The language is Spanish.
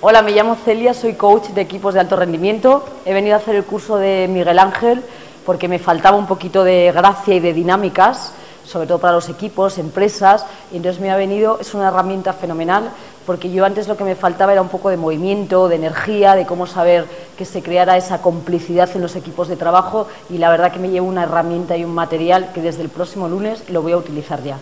Hola, me llamo Celia, soy coach de equipos de alto rendimiento. He venido a hacer el curso de Miguel Ángel porque me faltaba un poquito de gracia y de dinámicas, sobre todo para los equipos, empresas, y entonces me ha venido, es una herramienta fenomenal, porque yo antes lo que me faltaba era un poco de movimiento, de energía, de cómo saber que se creara esa complicidad en los equipos de trabajo y la verdad que me llevo una herramienta y un material que desde el próximo lunes lo voy a utilizar ya.